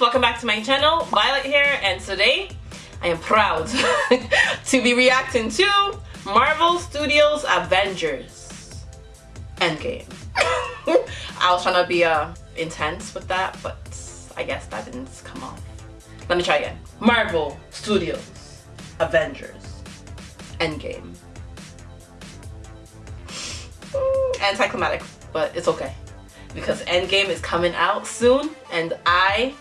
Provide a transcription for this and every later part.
welcome back to my channel. Violet here, and today I am proud to be reacting to Marvel Studios Avengers Endgame. I was trying to be uh, intense with that, but I guess that didn't come off. Let me try again. Marvel Studios Avengers Endgame. Anticlimactic, but it's okay because Endgame is coming out soon and I,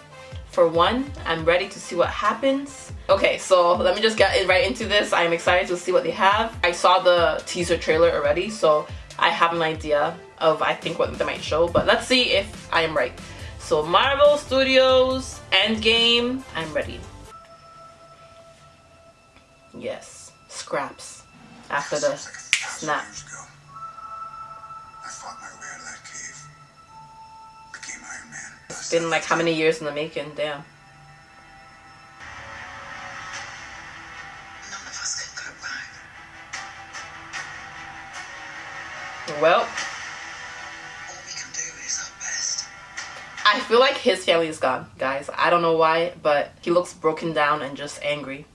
for one, I'm ready to see what happens. Okay, so let me just get right into this. I'm excited to see what they have. I saw the teaser trailer already, so I have an idea of I think what they might show, but let's see if I am right. So Marvel Studios, Endgame, I'm ready. Yes, scraps after the snap. It's been like how many years in the making, damn. Well, I feel like his family is gone, guys. I don't know why, but he looks broken down and just angry.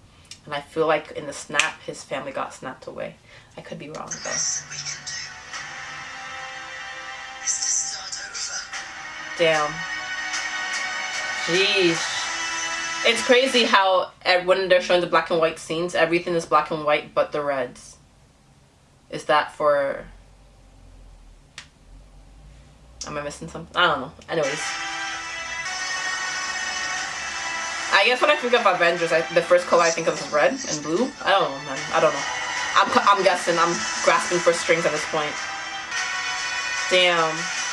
And I feel like in the snap, his family got snapped away. I could be wrong, though. Damn. Jeez. It's crazy how when they're showing the black and white scenes, everything is black and white but the reds. Is that for... Am I missing something? I don't know. Anyways. I guess when I think of Avengers, I, the first color I think of is red and blue. I don't know, man. I don't know. I'm, I'm guessing. I'm grasping for strings at this point. Damn.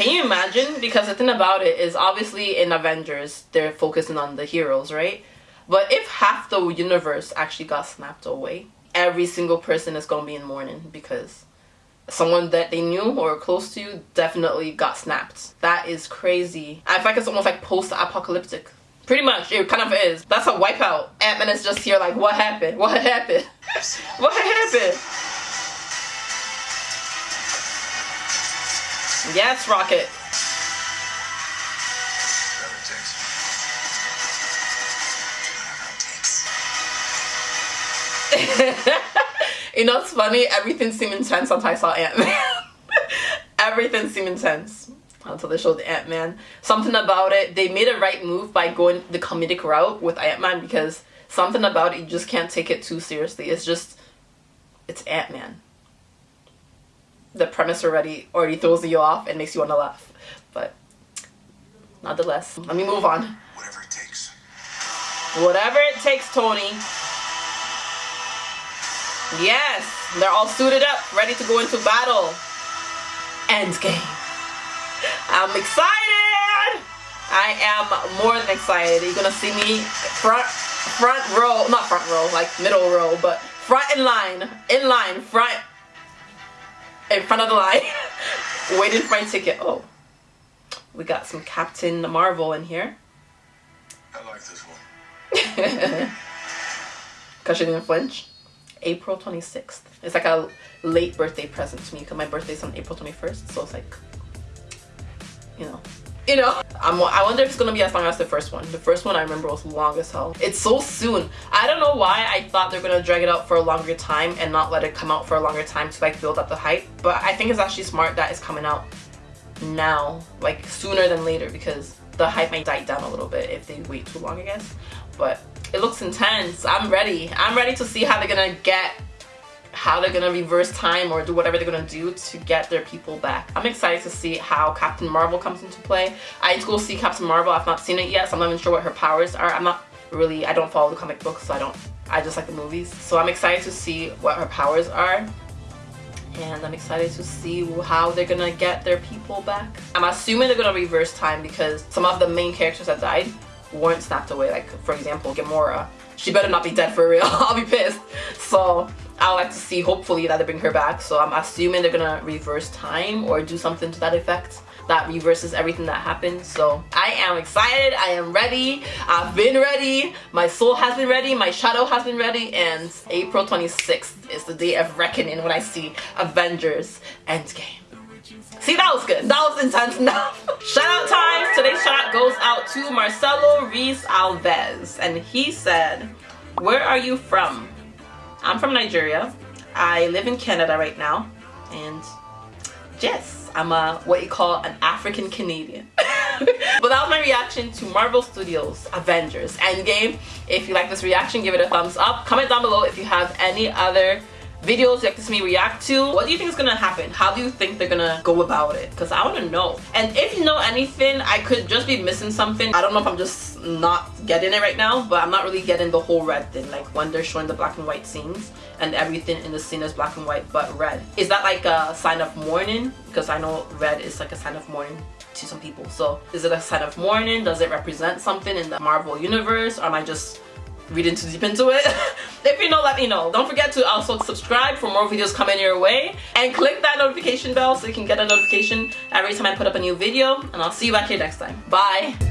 Can you imagine? Because the thing about it is obviously in Avengers, they're focusing on the heroes, right? But if half the universe actually got snapped away, every single person is going to be in mourning because someone that they knew or close to you definitely got snapped. That is crazy. I feel like it's almost like post-apocalyptic. Pretty much, it kind of is. That's a wipeout. Ant-Man is just here like, what happened? What happened? what happened? Yes, Rocket. you know what's funny? Everything seemed intense until I saw Ant-Man. Everything seemed intense until they showed Ant-Man. Something about it, they made a right move by going the comedic route with Ant-Man because something about it, you just can't take it too seriously. It's just, it's Ant-Man the premise already already throws you off and makes you want to laugh. But nonetheless, let me move on. Whatever it takes. Whatever it takes, Tony. Yes, they're all suited up, ready to go into battle. Endgame. I'm excited. I am more than excited. You're gonna see me front front row, not front row, like middle row, but front in line, in line, front in front of the line waiting for my ticket. Oh, we got some Captain Marvel in here. I like this one. Because she didn't flinch. April 26th. It's like a late birthday present to me because my birthday's on April 21st. So it's like, you know, you know I'm, i wonder if it's gonna be as long as the first one. The first one i remember was long as hell. It's so soon. I don't know why i thought they're gonna drag it out for a longer time and not let it come out for a longer time to like build up the hype but i think it's actually smart that it's coming out now like sooner than later because the hype might die down a little bit if they wait too long i guess. But it looks intense. I'm ready. I'm ready to see how they're gonna get how they're gonna reverse time or do whatever they're gonna do to get their people back. I'm excited to see how Captain Marvel comes into play. I need to go see Captain Marvel. I've not seen it yet, so I'm not even sure what her powers are. I'm not really, I don't follow the comic books, so I don't, I just like the movies. So I'm excited to see what her powers are. And I'm excited to see how they're gonna get their people back. I'm assuming they're gonna reverse time because some of the main characters that died weren't snapped away. Like, for example, Gamora. She better not be dead for real. I'll be pissed. So I would like to see hopefully that they bring her back. So I'm assuming they're gonna reverse time or do something to that effect that reverses everything that happened. So I am excited. I am ready. I've been ready. My soul has been ready. My shadow has been ready. And April 26th is the day of reckoning when I see Avengers Endgame. See, that was good. That was intense enough. shout out time. Today's shout out goes out to Marcelo Reese Alves. And he said, where are you from? I'm from Nigeria. I live in Canada right now. And yes, I'm a what you call an African Canadian. but that was my reaction to Marvel Studios Avengers Endgame. If you like this reaction, give it a thumbs up. Comment down below if you have any other videos you like to see me react to. What do you think is gonna happen? How do you think they're gonna go about it? Because I wanna know. And if you know anything, I could just be missing something. I don't know if I'm just not getting it right now, but I'm not really getting the whole red thing. Like when they're showing the black and white scenes and everything in the scene is black and white but red. Is that like a sign of mourning? Because I know red is like a sign of mourning to some people. So is it a sign of mourning? Does it represent something in the Marvel universe? Or am I just reading too deep into it. if you know, let me know. Don't forget to also subscribe for more videos coming your way and click that notification bell so you can get a notification every time I put up a new video and I'll see you back here next time. Bye!